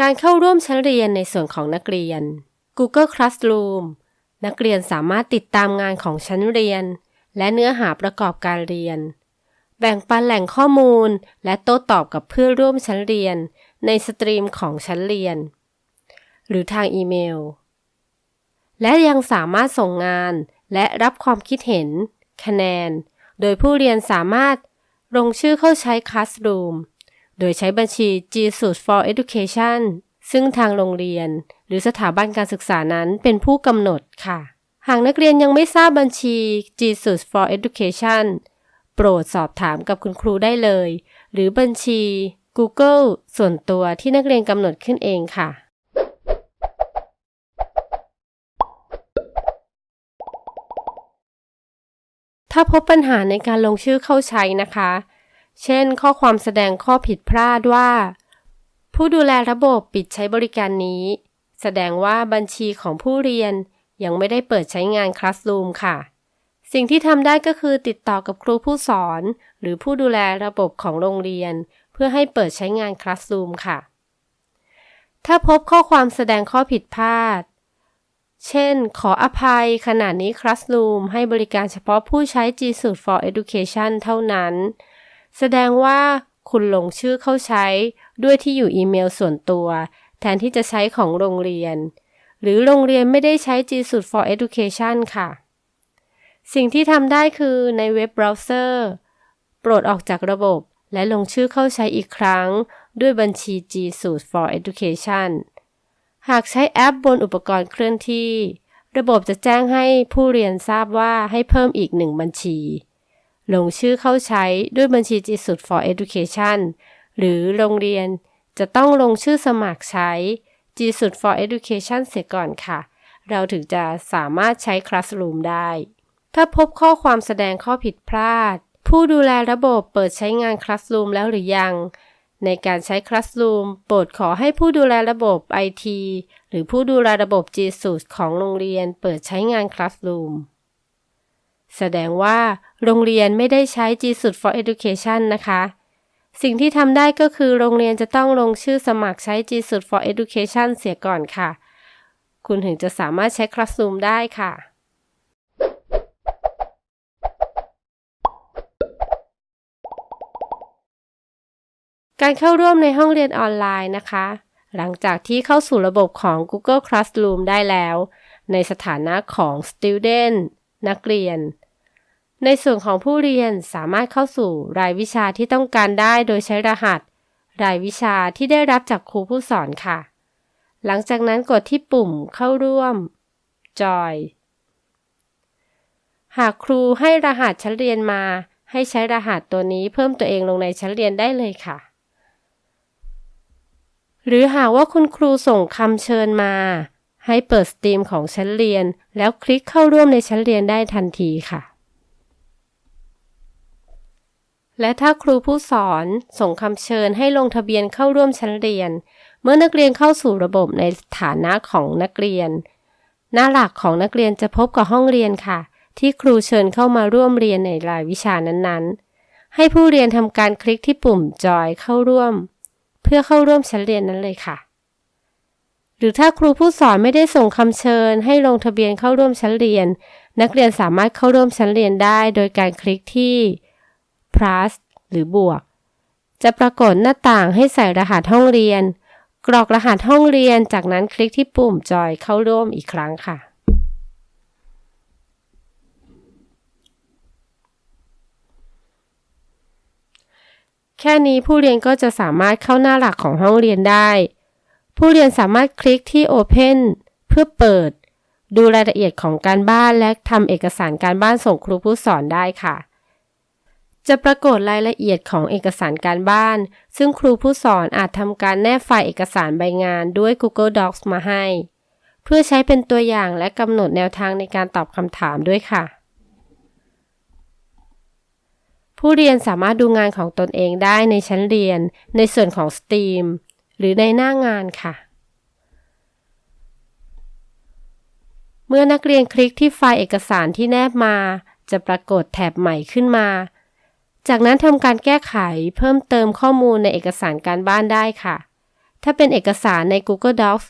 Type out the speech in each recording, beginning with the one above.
การเข้าร่วมชั้นเรียนในส่วนของนักเรียน Google Classroom นักเรียนสามารถติดตามงานของชั้นเรียน และเนื้อหาประกอบการเรียน แบ่งปันแหล่งข้อมูล และโต้ตอบกับเพื่อนร่วมชั้นเรียน ในสตรีมของชั้นเรียน หรือทางอีเมล และยังสามารถส่งงานและรับความคิดเห็น คะแนน โดยผู้เรียนสามารถลงชื่อเข้าใช้ Classroom โดยใช้บัญชี G Suite for Education ซึ่งทางโรงเรียน หรือสถาบันการศึกษานั้นเป็นผู้กำหนดค่ะ หากนักเรียนยังไม่ทราบบัญชี G Suite for Education โปรดสอบถามกับคุณครูได้เลย หรือบัญชี Google ส่วนตัวที่นักเรียนกำหนดขึ้นเองค่ะ ถ้าพบปัญหาในการลงชื่อเข้าใช้นะคะ เช่น ข้อความแสดงข้อผิดพลาดว่า ผู้ดูแลระบบปิดใช้บริการนี้ แสดงว่าบัญชีของผู้เรียนยังไม่ได้เปิดใช้งาน Classroom ค่ะ สิ่งที่ทำได้ก็คือติดต่อกับครูผู้สอน หรือผู้ดูแลระบบของโรงเรียน เพื่อให้เปิดใช้งาน Classroom ค่ะ ถ้าพบข้อความแสดงข้อผิดพลาด เช่น ขออภัยขณะนี้ Classroom ให้บริการเฉพาะผู้ใช้ G Suite for Education เท่านั้น แสดงว่าคุณลงชื่อเข้าใช้ด้วยที่อยู่อีเมลส่วนตัว แทนที่จะใช้ของโรงเรียน หรือโรงเรียนไม่ได้ใช้ G Suite for Education ค่ะ สิ่งที่ทำได้คือในเว็บเบราว์เซอร์ โปรดออกจากระบบและลงชื่อเข้าใช้อีกครั้ง ด้วยบัญชี G Suite for Education หากใช้แอปบนอุปกรณ์เคลื่อนที่ ระบบจะแจ้งให้ผู้เรียนทราบว่าให้เพิ่มอีกหนึ่งบัญชี ลงชื่อเข้าใช้ด้วยบัญชี G Suite for Education หรือโรงเรียนจะต้องลงชื่อสมัครใช้ G Suite for Education เสียก่อนค่ะ เราถึงจะสามารถใช้ Classroom ได้ ถ้าพบข้อความแสดงข้อผิดพลาด ผู้ดูแลระบบเปิดใช้งาน Classroom แล้วหรือยัง ในการใช้ Classroom โปรดขอให้ผู้ดูแลระบบ IT หรือผู้ดูแลระบบ G Suite ของโรงเรียนเปิดใช้งาน Classroom แสดงว่าโรงเรียนไม่ได้ใช้ G Suite for Education นะคะ สิ่งที่ทำได้ก็คือโรงเรียนจะต้องลงชื่อสมัครใช้ G Suite for Education เสียก่อนค่ะ คุณถึงจะสามารถใช้ Classroom ได้ค่ะการเข้าร่วมในห้องเรียนออนไลน์นะคะ หลังจากที่เข้าสู่ระบบของ Google Classroom ได้แล้ว ในสถานะของ Student นักเรียน ในส่วนของผู้เรียนสามารถเข้าสู่รายวิชาที่ต้องการได้โดยใช้รหัส รายวิชาที่ได้รับจากครูผู้สอนค่ะ หลังจากนั้นกดที่ปุ่มเข้าร่วม Join หากครูให้รหัสชั้นเรียนมา ให้ใช้รหัสตัวนี้เพิ่มตัวเองลงในชั้นเรียนได้เลยค่ะหรือหากว่าคุณครูส่งคำเชิญมา ให้เปิดสตรีมของชั้นเรียน แล้วคลิกเข้าร่วมในชั้นเรียนได้ทันทีค่ะ และถ้าครูผู้สอนส่งคำเชิญให้ลงทะเบียนเข้าร่วมชั้นเรียน เมื่อนักเรียนเข้าสู่ระบบในฐานะของนักเรียน หน้าหลักของนักเรียนจะพบกับห้องเรียนค่ะ ที่ครูเชิญเข้ามาร่วมเรียนในรายวิชานั้นๆ ให้ผู้เรียนทำการคลิกที่ปุ่มจอยเข้าร่วม เพื่อเข้าร่วมชั้นเรียนนั้นเลยค่ะ หรือถ้าครูผู้สอนไม่ได้ส่งคำเชิญ ให้ลงทะเบียนเข้าร่วมชั้นเรียน นักเรียนสามารถเข้าร่วมชั้นเรียนได้ โดยการคลิกที่ plus หรือบวก จะปรากฏหน้าต่างให้ใส่รหัสห้องเรียน กรอกรหัสห้องเรียน จากนั้นคลิกที่ปุ่มจอยเข้าร่วมอีกครั้งค่ะแค่นี้ผู้เรียนก็จะสามารถเข้าหน้าหลักของห้องเรียนได้ ผู้เรียนสามารถคลิกที่ Open เพื่อเปิด ดูรายละเอียดของการบ้านและทำเอกสารการบ้านส่งครูผู้สอนได้ค่ะ จะปรากฏรายละเอียดของเอกสารการบ้าน ซึ่งครูผู้สอนอาจทำการแนบไฟล์เอกสารใบงานด้วย Google Docs มาให้ เพื่อใช้เป็นตัวอย่างและกำหนดแนวทางในการตอบคำถามด้วยค่ะผู้เรียนสามารถดูงานของตนเองได้ในชั้นเรียน ในส่วนของ STEAM หรือในหน้างานค่ะ เมื่อนักเรียนคลิกที่ไฟล์เอกสารที่แนบมา จะปรากฏแถบใหม่ขึ้นมา จากนั้นทำการแก้ไขเพิ่มเติมข้อมูลในเอกสารการบ้านได้ค่ะ ถ้าเป็นเอกสารใน Google Docs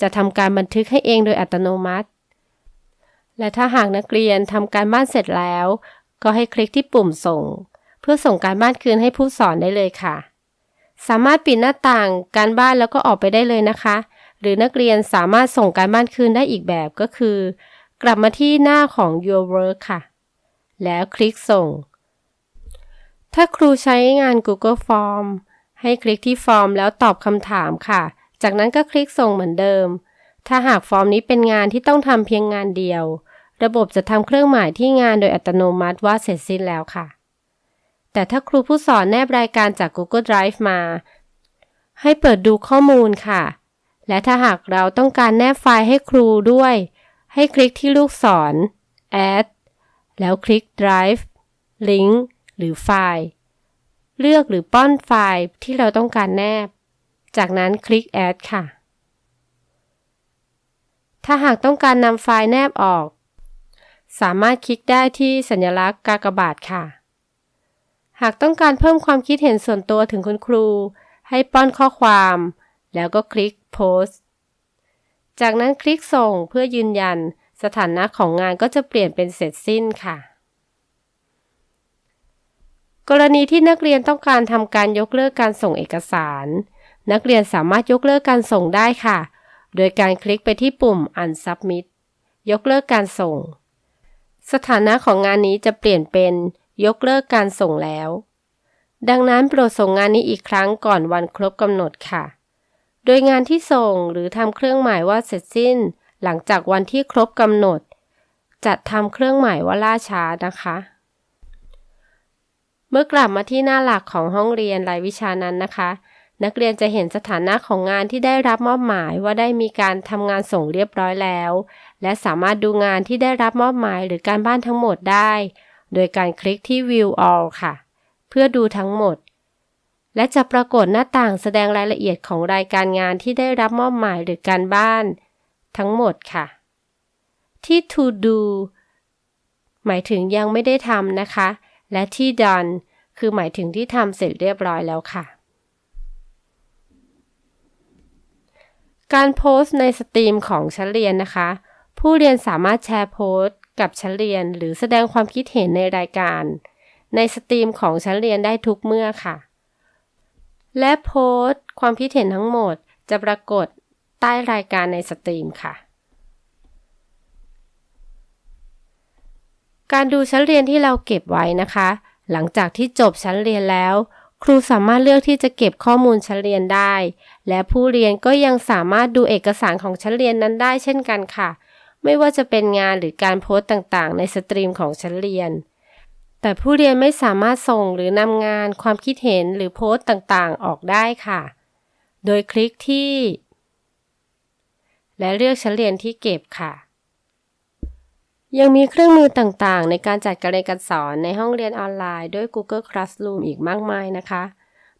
จะทำการบันทึกให้เองโดยอัตโนมัติ และถ้าหากนักเรียนทำการบ้านเสร็จแล้ว ก็ให้คลิกที่ปุ่มส่ง เพื่อส่งการบ้านคืนให้ผู้สอนได้เลยค่ะ สามารถปิดหน้าต่างการบ้านแล้วก็ออกไปได้เลยนะคะ หรือนักเรียนสามารถส่งการบ้านคืนได้อีกแบบก็คือ กลับมาที่หน้าของ Your Work ค่ะ แล้วคลิกส่ง ถ้าครูใช้งาน Google Form ให้คลิกที่ฟอร์มแล้วตอบคำถามค่ะ จากนั้นก็คลิกส่งเหมือนเดิม ถ้าหากฟอร์มนี้เป็นงานที่ต้องทำเพียงงานเดียว ระบบจะทำเครื่องหมายที่งานโดยอัตโนมัติว่าเสร็จสิ้นแล้วค่ะ แต่ถ้าครูผู้สอนแนบรายการจาก Google Drive มา ให้เปิดดูข้อมูลค่ะ และถ้าหากเราต้องการแนบไฟล์ให้ครูด้วย ให้คลิกที่ลูกศร add แล้วคลิก drive link หรือไฟล์ เลือกหรือป้อนไฟล์ที่เราต้องการแนบ จากนั้นคลิก add ค่ะ ถ้าหากต้องการนำไฟล์แนบออก สามารถคลิกได้ที่สัญลักษณ์กากบาทค่ะ หากต้องการเพิ่มความคิดเห็นส่วนตัวถึงคุณครู ให้ป้อนข้อความ แล้วก็คลิก post จากนั้นคลิกส่งเพื่อยืนยัน สถานะของงานก็จะเปลี่ยนเป็นเสร็จสิ้นค่ะ กรณีที่นักเรียนต้องการทำการยกเลิกการส่งเอกสาร นักเรียนสามารถยกเลิกการส่งได้ค่ะ โดยการคลิกไปที่ปุ่ม unsubmit ยกเลิกการส่ง สถานะของงานนี้จะเปลี่ยนเป็น ยกเลิกการส่งแล้ว ดังนั้นโปรดส่งงานนี้อีกครั้งก่อนวันครบกำหนดค่ะ โดยงานที่ส่งหรือทำเครื่องหมายว่าเสร็จสิ้น หลังจากวันที่ครบกำหนดจะทำเครื่องหมายว่าล่าช้านะคะ เมื่อกลับมาที่หน้าหลักของห้องเรียนรายวิชานั้นนะคะ นักเรียนจะเห็นสถานะของงานที่ได้รับมอบหมายว่าได้มีการทำงานส่งเรียบร้อยแล้ว และสามารถดูงานที่ได้รับมอบหมายหรือการบ้านทั้งหมดได้ โดยการคลิกที่ View All ค่ะ เพื่อดูทั้งหมด และจะปรากฏหน้าต่างแสดงรายละเอียดของรายการงานที่ได้รับมอบหมายหรือการบ้าน ทั้งหมดค่ะ ที่ To Do หมายถึงยังไม่ได้ทำนะคะ และที่ done คือหมายถึงที่ทำเสร็จเรียบร้อยแล้วค่ะการโพสต์ในสตรีมของชั้นเรียนนะคะ ผู้เรียนสามารถแชร์โพสต์ กับชั้นเรียนหรือแสดงความคิดเห็นในรายการ ในสตรีมของชั้นเรียนได้ทุกเมื่อค่ะ และโพสต์ ความคิดเห็นทั้งหมดจะปรากฏใต้รายการในสตรีมค่ะ การดูชั้นเรียนที่เราเก็บไว้นะคะ หลังจากที่จบชั้นเรียนแล้ว ครูสามารถเลือกที่จะเก็บข้อมูลชั้นเรียนได้ และผู้เรียนก็ยังสามารถดูเอกสารของชั้นเรียนนั้นได้เช่นกันค่ะ ไม่ว่าจะเป็นงานหรือการโพสต์ต่างๆ ในสตรีมของชั้นเรียน แต่ผู้เรียนไม่สามารถส่งหรือนำงานความคิดเห็นหรือโพสต์ต่างๆ ออกได้ค่ะ โดยคลิกที่ และเลือกชั้นเรียนที่เก็บค่ะ ยังมีเครื่องมือต่างๆ ในการจัดการเรียนการสอนในห้องเรียนออนไลน์ด้วย Google Classroom อีกมากมายนะคะ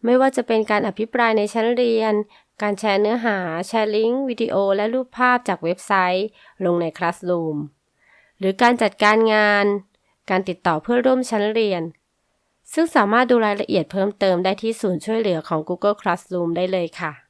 ไม่ว่าจะเป็นการอภิปรายในชั้นเรียน การแชร์เนื้อหา แชร์ลิงก์ วิดีโอ และรูปภาพจากเว็บไซต์ ลงใน Classroom หรือการจัดการงาน การติดต่อเพื่อร่วมชั้นเรียน ซึ่งสามารถดูรายละเอียดเพิ่มเติมได้ที่ศูนย์ช่วยเหลือของ Google Classroom ได้เลยค่ะ